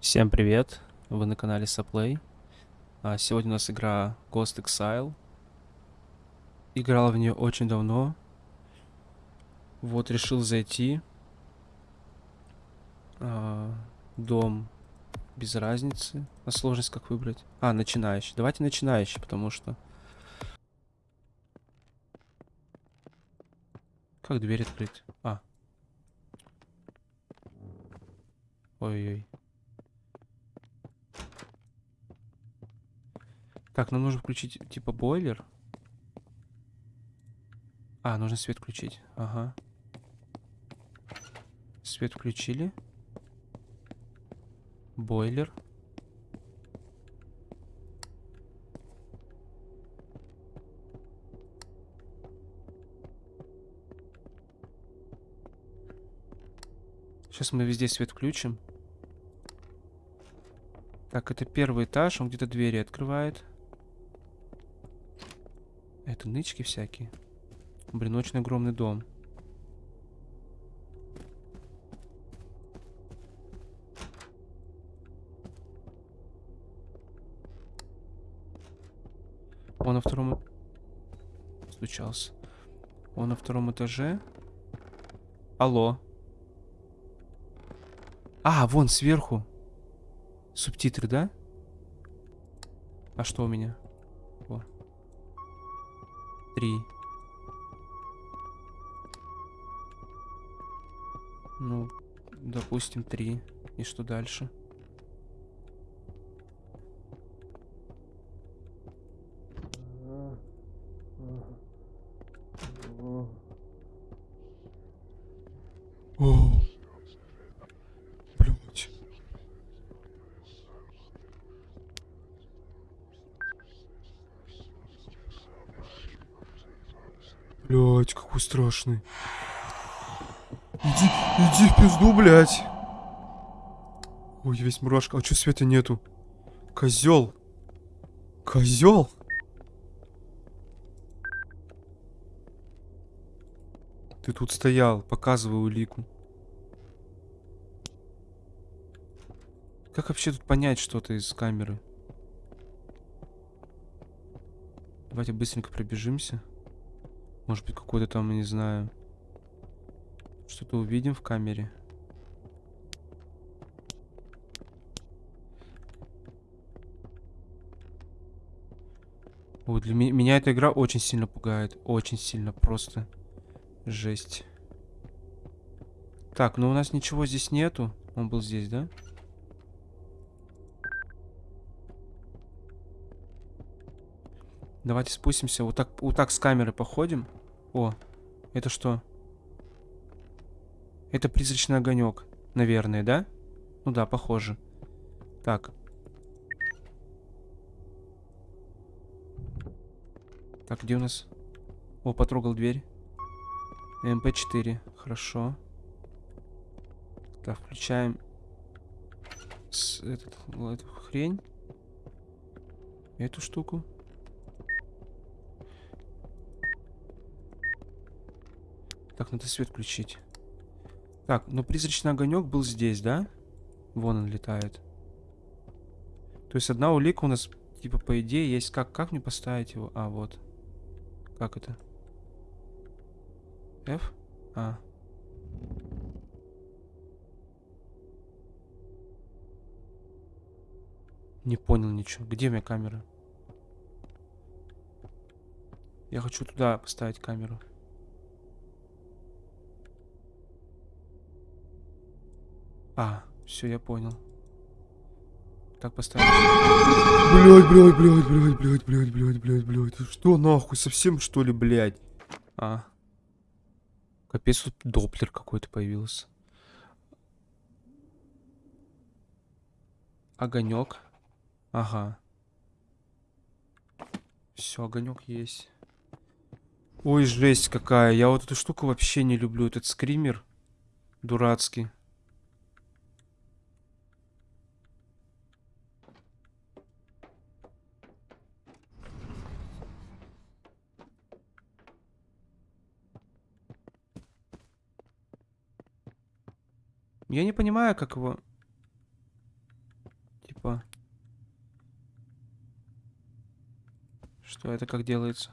Всем привет! Вы на канале Saplay. А, Сегодня у нас игра Ghost Exile. Играл в нее очень давно. Вот, решил зайти. А, Дом без разницы. А сложность как выбрать? А, начинающий. Давайте начинающий, потому что... Как дверь открыть? А. Ой-ой. Так, нам нужно включить, типа, бойлер. А, нужно свет включить. Ага. Свет включили. Бойлер. Сейчас мы везде свет включим. Так, это первый этаж, он где-то двери открывает. Это нычки всякие. Блин, очень огромный дом. Он на втором... Стучался. Он на втором этаже. Алло. А, вон сверху. Субтитры, да? А что у меня? О. Три. Ну, допустим, три. И что дальше? О, блядь. Блядь, какой страшный. Иди, иди в пизду, блядь. Ой, весь мурашка. А чё света нету? Козел. Козел. Ты тут стоял, показывай улику. Как вообще тут понять что-то из камеры? Давайте быстренько пробежимся. Может быть, какой-то там, не знаю, что-то увидим в камере. Вот для ми меня эта игра очень сильно пугает. Очень сильно, просто жесть. Так, ну у нас ничего здесь нету. Он был здесь, да? Давайте спустимся. Вот так, вот так с камеры походим. О, это что? Это призрачный огонек, наверное, да? Ну да, похоже. Так. Так, где у нас? О, потрогал дверь. МП4. Хорошо. Так, включаем с, этот, эту хрень. Эту штуку. Так, надо свет включить. Так, но призрачный огонек был здесь, да? Вон он летает. То есть одна улика у нас, типа, по идее, есть. Как, как мне поставить его? А, вот. Как это? F? А. Не понял ничего. Где у меня камера? Я хочу туда поставить камеру. А, все, я понял. Так поставим. Блять, блять, блять, блять, блять, блять, блять, блять, блять. Что нахуй, совсем что ли, блять? А. Капец, тут доплер какой-то появился. Огонек. Ага. Все, огонек есть. Ой, жесть какая. Я вот эту штуку вообще не люблю. Этот скример дурацкий. Я не понимаю, как его... Опа. Что это как делается?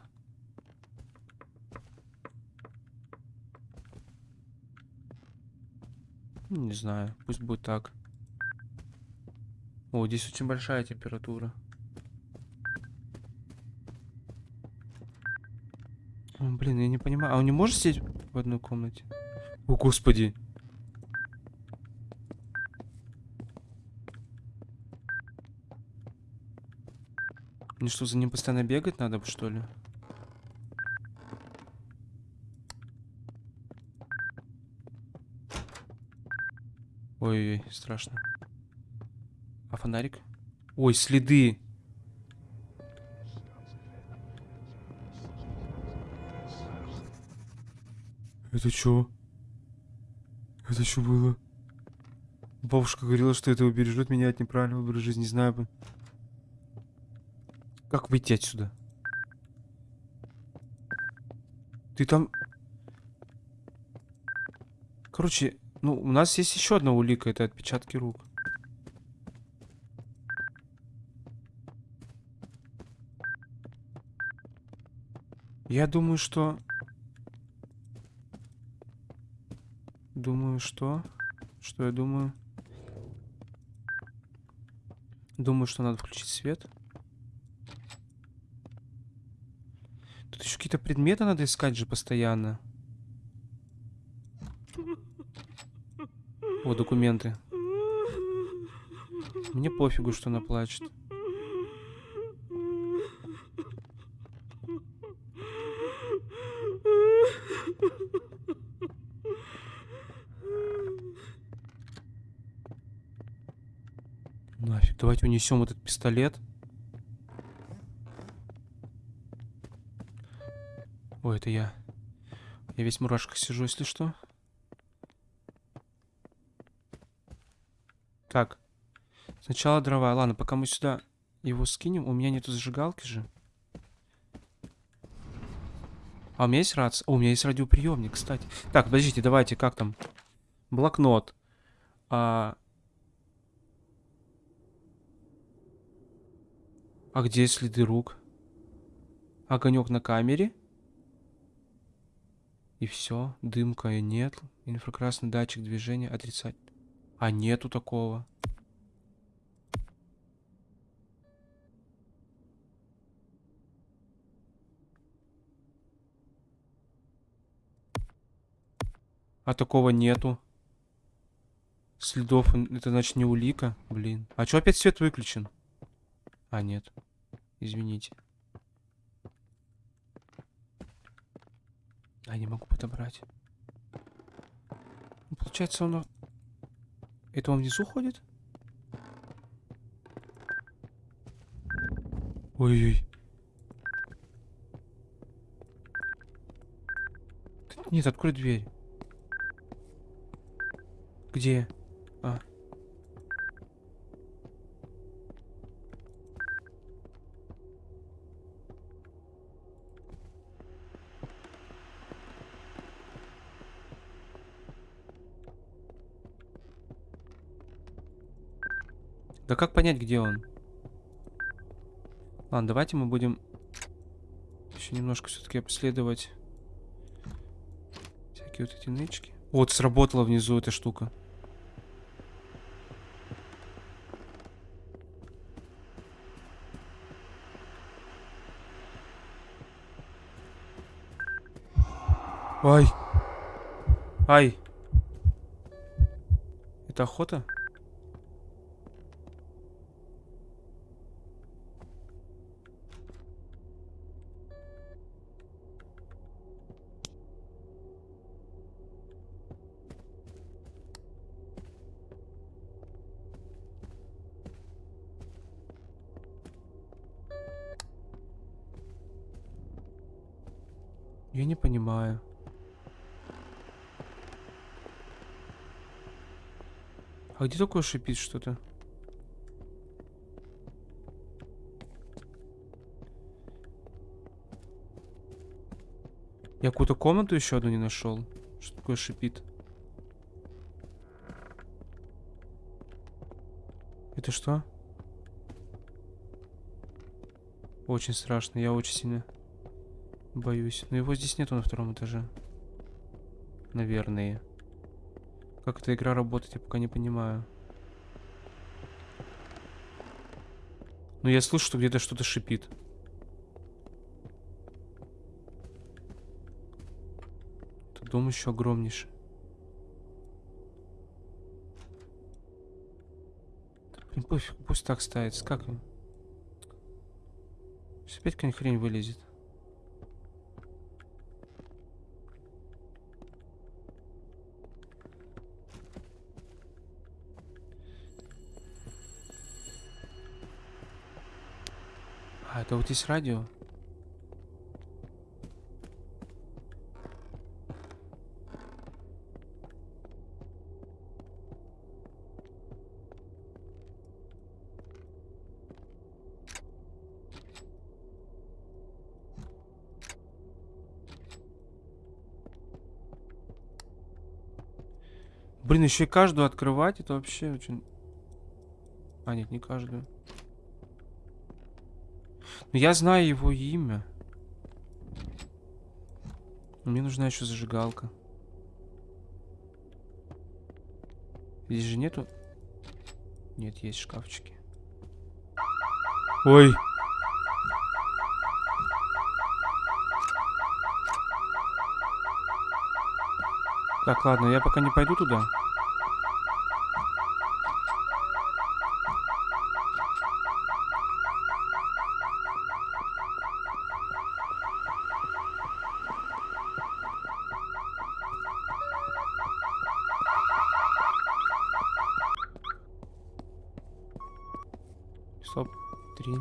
Не знаю, пусть будет так. О, здесь очень большая температура. О, блин, я не понимаю. А он не может сидеть в одной комнате? О, господи. Мне что, за ним постоянно бегать надо, что ли? Ой-ой, страшно. А фонарик? Ой, следы. Это что? Это что было? Бабушка говорила, что это убережет меня от неправильного выбора жизни. Не знаю бы. Как выйти отсюда? Ты там... Короче, ну, у нас есть еще одна улика. Это отпечатки рук. Я думаю, что... Думаю, что... Что я думаю? Думаю, что надо включить свет. Тут еще какие-то предметы надо искать же постоянно. О, документы. Мне пофигу, что она плачет. Нафиг, давайте унесем этот пистолет. Ой, это я. Я весь в мурашках сижу, если что. Так. Сначала дрова. Ладно, пока мы сюда его скинем. У меня нету зажигалки же. А у меня есть рация? О, у меня есть радиоприемник, кстати. Так, подождите, давайте, как там? Блокнот. А... А где следы рук? Огонек на камере. И все. Дымка нет. Инфракрасный датчик движения отрицать. А нету такого. А такого нету. Следов, это значит не улика. Блин. А чё опять свет выключен? А, нет. Извините. А, не могу подобрать. Ну, получается, он... Это он внизу ходит? Ой-ой. Нет, открой дверь. Где? А. Да как понять, где он? Ладно, давайте мы будем еще немножко все-таки обследовать всякие вот эти нычки. Вот, сработала внизу эта штука. Ай. Ай. Это охота? Я не понимаю. А где такое шипит что-то? Я какую-то комнату еще одну не нашел. Что такое шипит? Это что? Очень страшно, я очень сильно боюсь. Но его здесь нету на втором этаже. Наверное. Как эта игра работает, я пока не понимаю. Но я слышу, что где-то что-то шипит. Этот дом еще огромнейший. Пофиг, пусть так ставится. Как? Сейчас опять какая-нибудь хрень вылезет. Это вот здесь радио? Блин, еще и каждую открывать, это вообще очень... А, нет, не каждую. Но я знаю его имя. Мне нужна еще зажигалка. Здесь же нету... Нет, есть шкафчики. Ой. Так, ладно, я пока не пойду туда. Стоп. Три.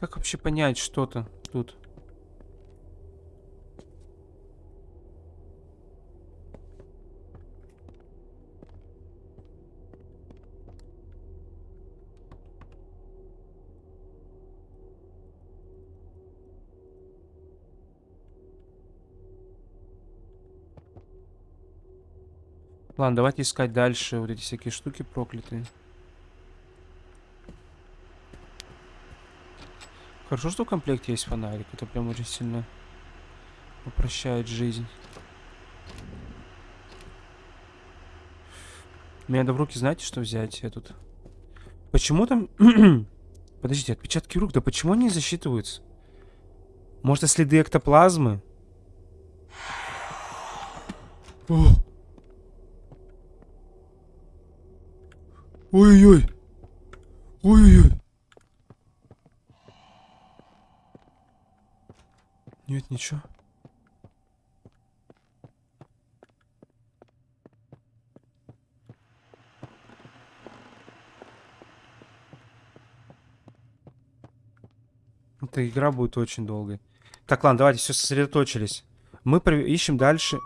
Как вообще понять что-то тут? Ладно, давайте искать дальше вот эти всякие штуки проклятые. Хорошо, что в комплекте есть фонарик. Это прям очень сильно упрощает жизнь. Мне надо в руки, знаете, что взять? Я тут... Почему там... Подождите, отпечатки рук. Да почему они засчитываются? Может, это следы эктоплазмы? Ой-ой-ой. Ой-ой-ой. Нет, ничего. Эта игра будет очень долгой. Так, ладно, давайте все сосредоточились. Мы ищем дальше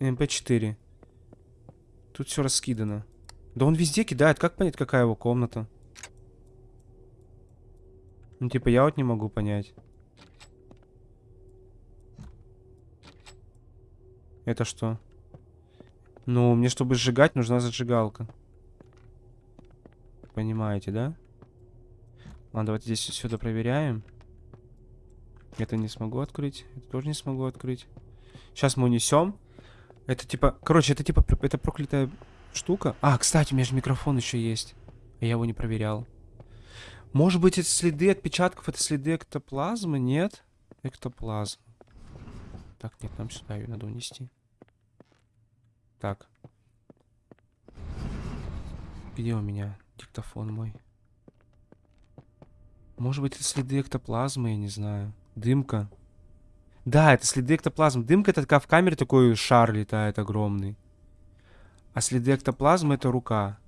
МП4. Тут все раскидано. Да он везде кидает. Как понять, какая его комната? Ну, типа, я вот не могу понять. Это что? Ну, мне, чтобы сжигать, нужна зажигалка. Понимаете, да? Ладно, давайте здесь это проверяем. Это не смогу открыть. Это тоже не смогу открыть. Сейчас мы унесем. Это типа... Короче, это типа... Это проклятая штука. А, кстати, у меня же микрофон еще есть. Я его не проверял. Может быть, это следы отпечатков, это следы эктоплазмы? Нет? Эктоплазм. Так, нет, нам сюда ее надо унести. Так. Где у меня диктофон мой? Может быть, это следы эктоплазмы, я не знаю. Дымка. Да, это следы эктоплазмы. Дымка это такая в камере такой шар летает огромный. А следы эктоплазмы это рука.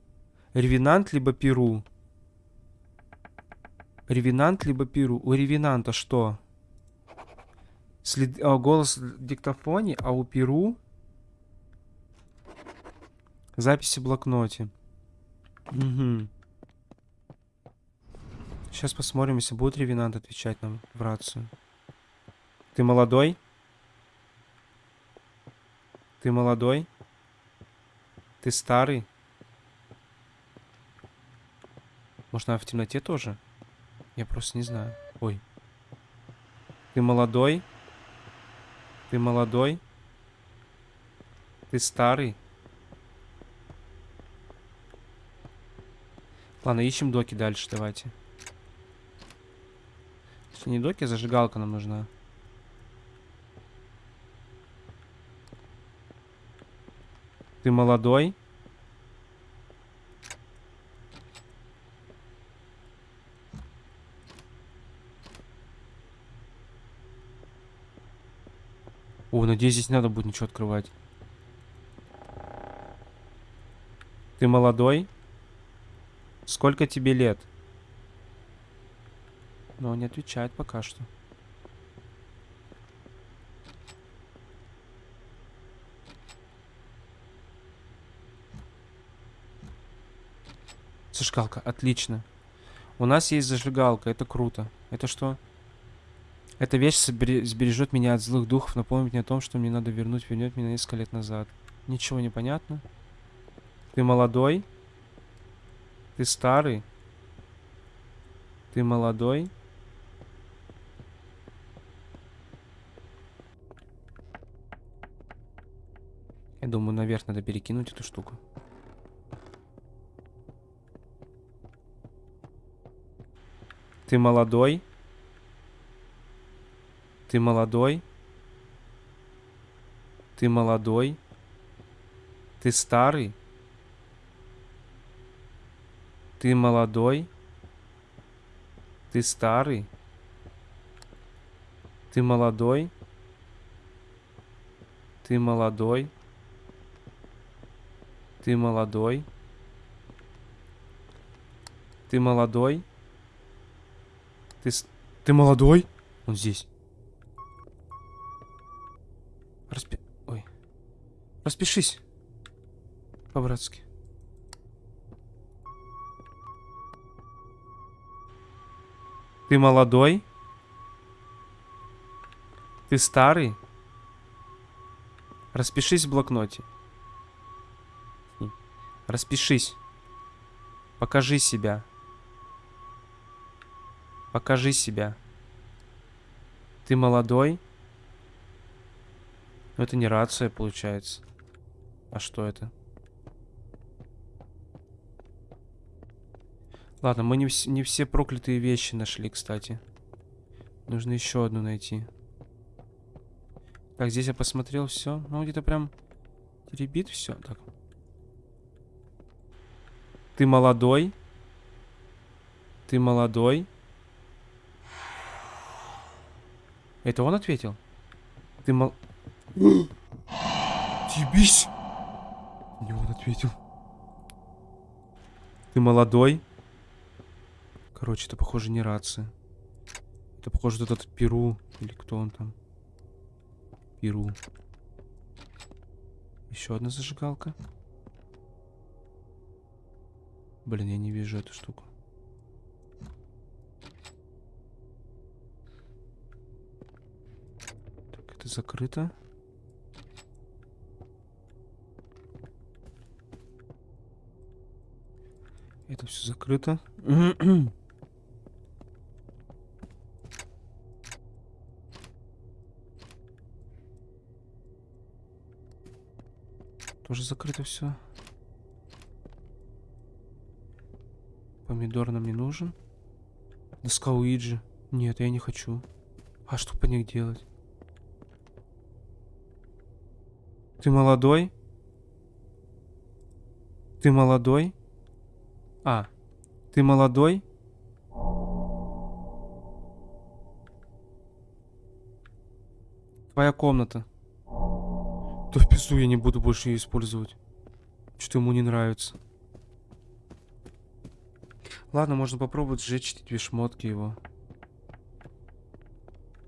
Ревенант либо перу. Ревенант либо перу. У ревенанта что? След... А, голос в диктофоне, а у перу записи в блокноте. Угу. Сейчас посмотрим, если будет ревенант отвечать нам в рацию. Ты молодой? Ты молодой? Ты старый? Может, она в темноте тоже? Я просто не знаю. Ой. Ты молодой? Ты молодой? Ты старый? Ладно, ищем доки дальше, давайте. Если не доки, зажигалка нам нужна. Ты молодой? О, надеюсь, здесь не надо будет ничего открывать. Ты молодой? Сколько тебе лет? Но он не отвечает пока что. Зажигалка, отлично. У нас есть зажигалка, это круто. Это что? Эта вещь сбережет меня от злых духов, напомнит мне о том, что мне надо вернуть, вернет меня несколько лет назад. Ничего не понятно. Ты молодой? Ты старый? Ты молодой? Я думаю, наверх надо перекинуть эту штуку. Ты молодой? Ты молодой? Ты молодой? Ты старый? Ты молодой? Ты старый? Ты молодой? Ты молодой? Ты молодой? Ты молодой? Ты, ты молодой? Он здесь. Распи... Ой. Распишись. По-братски. Ты молодой? Ты старый? Распишись в блокноте. Распишись. Покажи себя. Покажи себя. Ты молодой? Но это не рация, получается. А что это? Ладно, мы не, вс не все проклятые вещи нашли, кстати. Нужно еще одну найти. Так, здесь я посмотрел все. Ну, где-то прям теребит все. Так. Ты молодой? Ты молодой? Это он ответил? Ты мол... Ебись! Не он ответил. Ты молодой? Короче, это похоже не рация. Это похоже этот Перу. Или кто он там? Перу. Еще одна зажигалка. Блин, я не вижу эту штуку. Так, это закрыто. Это все закрыто. Тоже закрыто все. Помидор нам не нужен. Доска Уиджи. Нет, я не хочу. А что по них делать? Ты молодой? Ты молодой? А, ты молодой? Твоя комната. Да в пизду я не буду больше ее использовать. Что-то ему не нравится. Ладно, можно попробовать сжечь эти шмотки его.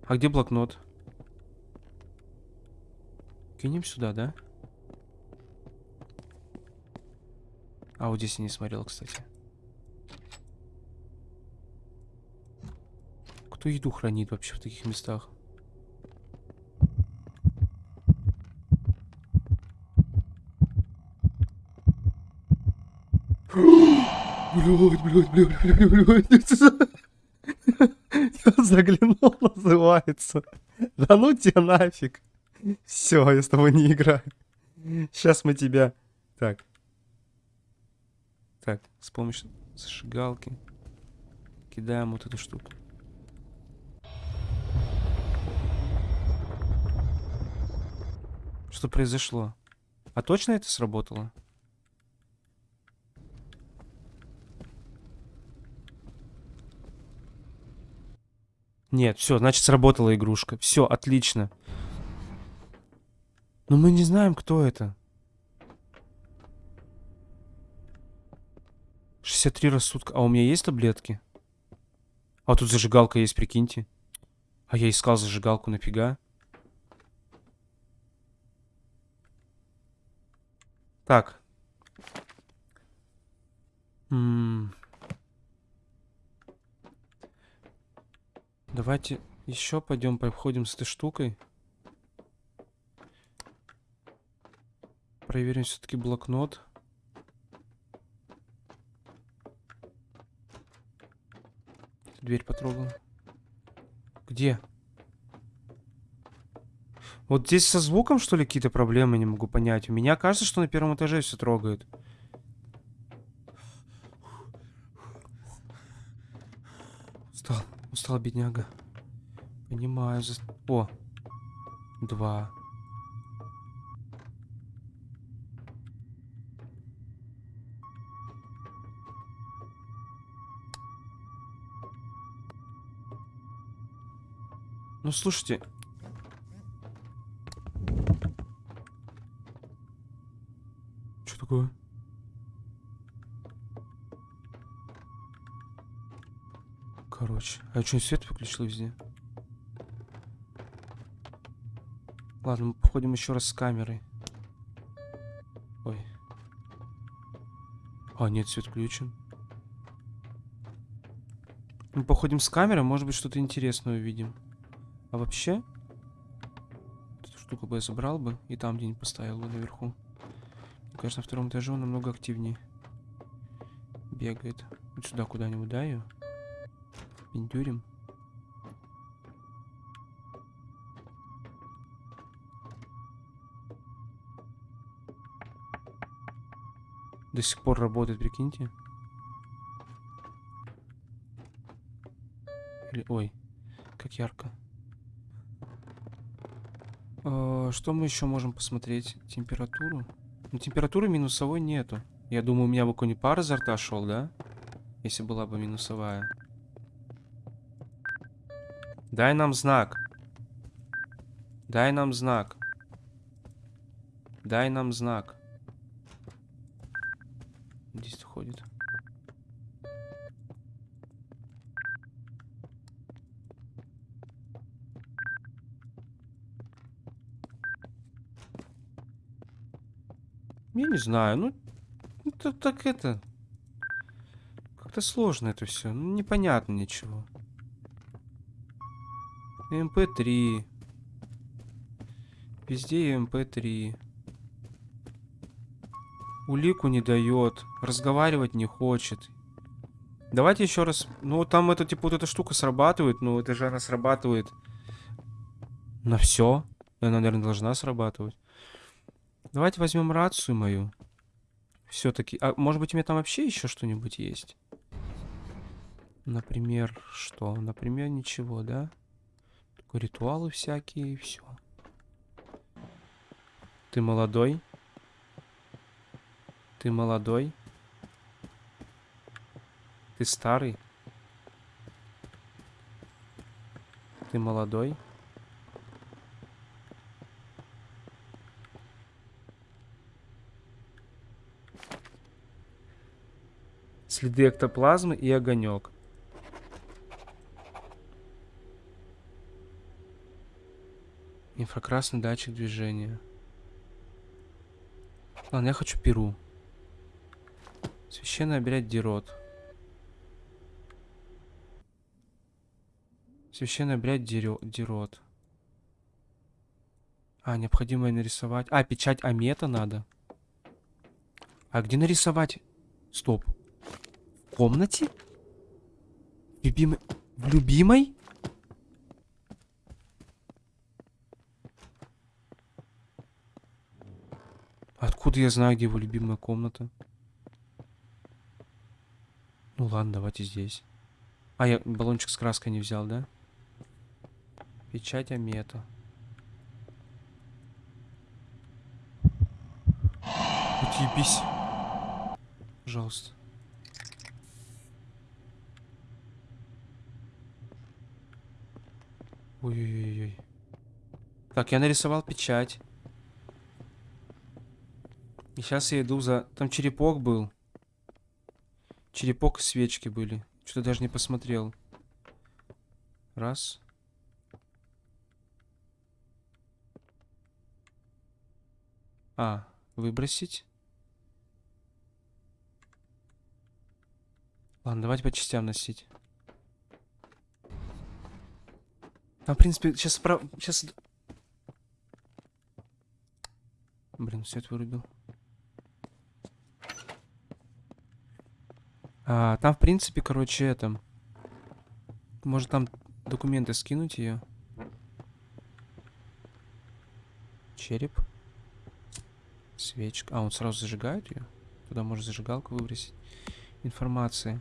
А где блокнот? Кинем сюда, да? А вот здесь я не смотрел, кстати. Кто еду хранит вообще в таких местах? Блядь, блядь, блядь, блядь, блядь. Я заглянул, называется. Да ну тебя нафиг. Все, я с тобой не играю. Сейчас мы тебя... Так. Так, с помощью зажигалки кидаем вот эту штуку. Что произошло? А точно это сработало? Нет, все, значит сработала игрушка. Все, отлично. Но мы не знаем, кто это. 63 рассудка. А у меня есть таблетки? А тут зажигалка есть, прикиньте. А я искал зажигалку, нафига? Так. М -м Давайте еще пойдем походим с этой штукой. Проверим все-таки блокнот. Дверь потрогал. Где? Вот здесь со звуком, что ли, какие-то проблемы, не могу понять. У меня кажется, что на первом этаже все трогает. Устал, бедняга. Понимаю. За... О, два. Ну, слушайте. Короче. А что, свет выключил везде? Ладно, мы походим еще раз с камерой. Ой. А, нет, свет включен. Мы походим с камерой, может быть, что-то интересное увидим. А вообще, эту штуку бы я забрал бы и там где-нибудь поставил бы наверху. Мне кажется, на втором этаже он намного активнее бегает. Вот сюда куда-нибудь, да, ее? Пиндюрим. До сих пор работает, прикиньте. Или, ой, как ярко. Э, что мы еще можем посмотреть? Температуру? Ну, температуры минусовой нету. Я думаю, у меня бы какой-нибудь пар изо рта шел, да? Если была бы минусовая. Дай нам знак. Дай нам знак. Дай нам знак. Здесь ходит. Я не знаю, ну, это так это... Как-то сложно это все, ну, непонятно ничего. MP3. Везде MP3. Улику не дает, разговаривать не хочет. Давайте еще раз... Ну, там это, типа, вот эта штука срабатывает, но это же она срабатывает на все. Она, наверное, должна срабатывать. Давайте возьмем рацию мою. Все-таки... А может быть у меня там вообще еще что-нибудь есть? Например, что? Например, ничего, да? Ритуалы всякие и все. Ты молодой? Ты молодой? Ты старый? Ты молодой? Следы эктоплазмы и огонек. Инфракрасный датчик движения. Ладно, я хочу перу. Священный обряд Дирот. Священный обряд Дирот. А, необходимо нарисовать. А, печать Амета надо. А где нарисовать? Стоп. комнате? В любимой... В любимой? Откуда я знаю, где его любимая комната? Ну ладно, давайте здесь. А, я баллончик с краской не взял, да? Печать Амета. Отъебись. Пожалуйста. Ой-ой-ой. Так, я нарисовал печать. И сейчас я иду за... Там черепок был. Черепок и свечки были. Что-то даже не посмотрел. Раз. А, выбросить. Ладно, давайте по частям носить. Там, в принципе, сейчас. Сейчас... Блин, свет вырубил. А, там, в принципе, короче, это... Может, там документы скинуть ее? Череп. Свечка. А, он сразу зажигает ее? Туда может зажигалку выбросить. Информация.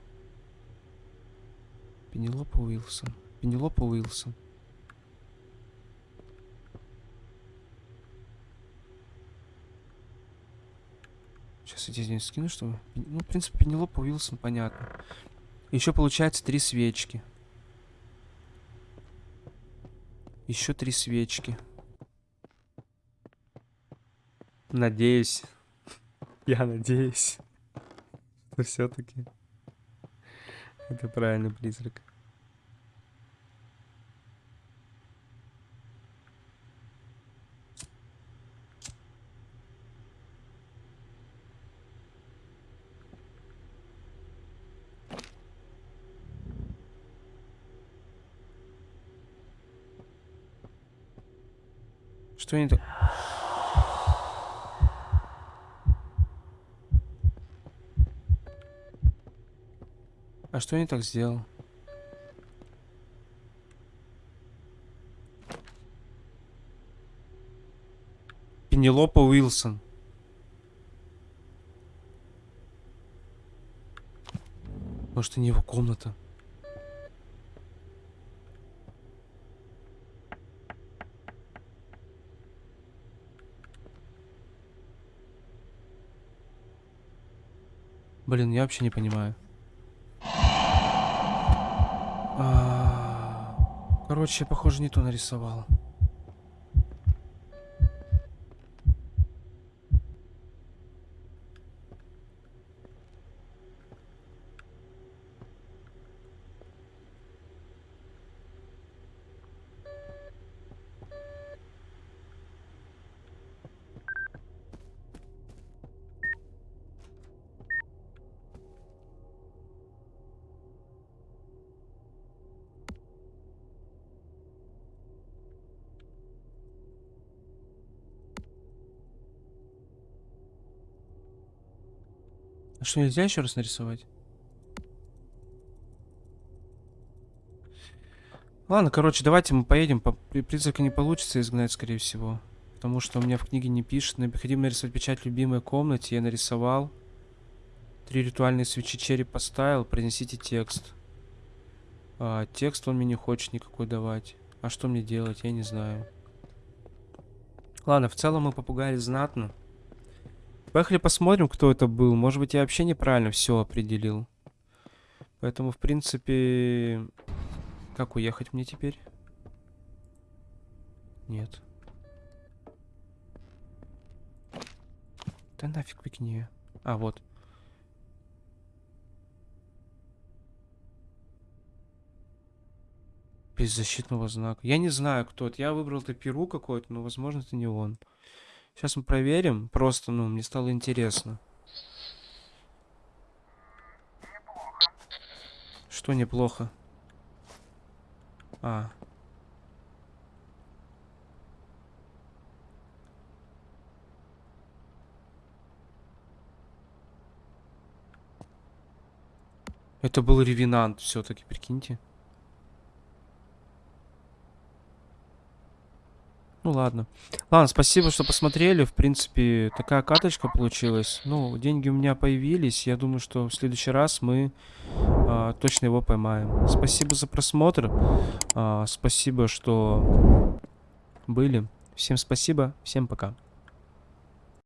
Пенелопа Уилсон. Пенелопа Уилсон. Сейчас я здесь скину, что... Ну, в принципе, Пенелопа Уилсон, понятно. Еще получается три свечки. Еще три свечки. Надеюсь. Я надеюсь. Что все-таки. Это правильный призрак. Что они так... А что я не так сделал? Пенелопа Уилсон. Может, это не его комната? Блин, я вообще не понимаю. А, Короче, похоже, не то нарисовал. А что, нельзя еще раз нарисовать? Ладно, короче, давайте мы поедем. По призрака не получится изгнать, скорее всего. Потому что у меня в книге не пишет. Необходимо нарисовать печать любимой комнате. Я нарисовал. Три ритуальные свечи череп поставил. Принесите текст. А, текст он мне не хочет никакой давать. А что мне делать? Я не знаю. Ладно, в целом мы попугали знатно. Поехали посмотрим, кто это был. Может быть, я вообще неправильно все определил. Поэтому, в принципе... Как уехать мне теперь? Нет. Да нафиг выкини. А, вот. Без защитного знака. Я не знаю, кто это. Я выбрал это перу какой-то, но, возможно, это не он. Сейчас мы проверим. Просто, ну, мне стало интересно. Неплохо. Что неплохо? А. Это был ревенант все-таки, прикиньте. Ну ладно. Ладно, спасибо, что посмотрели. В принципе, такая каточка получилась. Ну, деньги у меня появились. Я думаю, что в следующий раз мы а, точно его поймаем. Спасибо за просмотр. А, спасибо, что были. Всем спасибо. Всем пока.